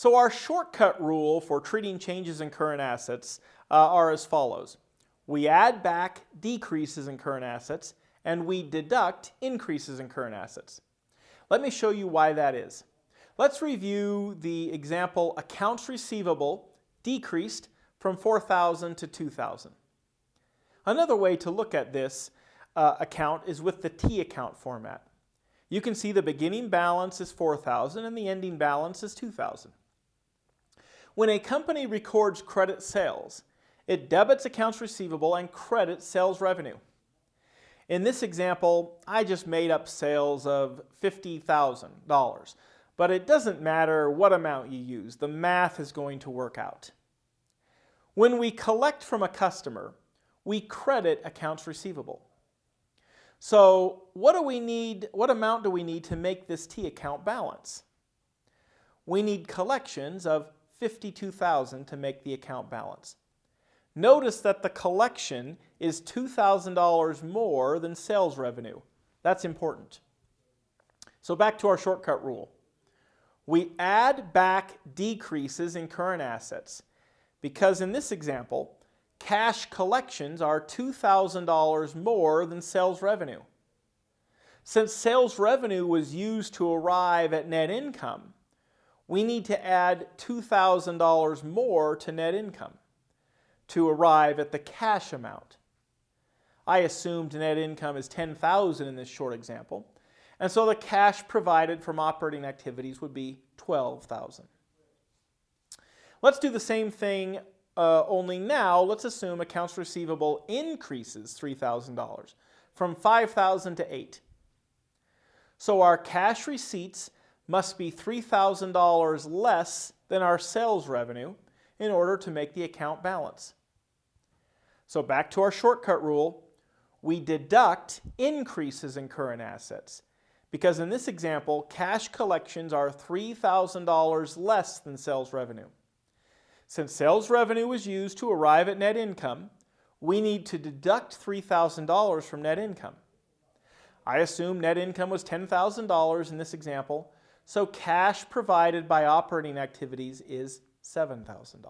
So our shortcut rule for treating changes in current assets uh, are as follows. We add back decreases in current assets and we deduct increases in current assets. Let me show you why that is. Let's review the example accounts receivable decreased from 4,000 to 2,000. Another way to look at this uh, account is with the T account format. You can see the beginning balance is 4,000 and the ending balance is 2,000. When a company records credit sales, it debits accounts receivable and credits sales revenue. In this example, I just made up sales of $50,000, but it doesn't matter what amount you use. The math is going to work out. When we collect from a customer, we credit accounts receivable. So what do we need, what amount do we need to make this T account balance? We need collections of 52,000 to make the account balance. Notice that the collection is $2,000 more than sales revenue. That's important. So back to our shortcut rule. We add back decreases in current assets because in this example, cash collections are $2,000 more than sales revenue. Since sales revenue was used to arrive at net income, we need to add $2,000 more to net income to arrive at the cash amount. I assumed net income is $10,000 in this short example, and so the cash provided from operating activities would be $12,000. Let's do the same thing, uh, only now let's assume accounts receivable increases $3,000 from 5,000 to 8. So our cash receipts must be $3,000 less than our sales revenue in order to make the account balance. So back to our shortcut rule, we deduct increases in current assets because in this example, cash collections are $3,000 less than sales revenue. Since sales revenue was used to arrive at net income, we need to deduct $3,000 from net income. I assume net income was $10,000 in this example, so cash provided by operating activities is $7,000.